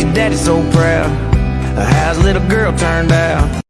your daddy's so proud. How's little girl turned out?